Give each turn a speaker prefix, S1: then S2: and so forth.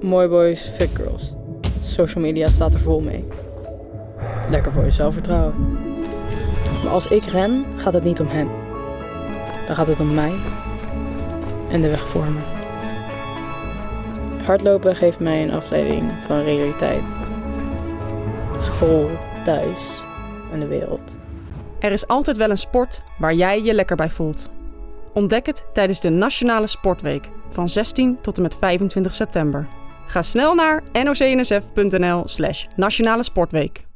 S1: Mooi boys, fit girls. Social media staat er vol mee. Lekker voor je zelfvertrouwen. Maar als ik ren, gaat het niet om hen. Dan gaat het om mij en de weg voor me. Hardlopen geeft mij een afleiding van realiteit. School, thuis en de wereld.
S2: Er is altijd wel een sport waar jij je lekker bij voelt. Ontdek het tijdens de Nationale Sportweek van 16 tot en met 25 september. Ga snel naar nocnsf.nl slash nationale sportweek.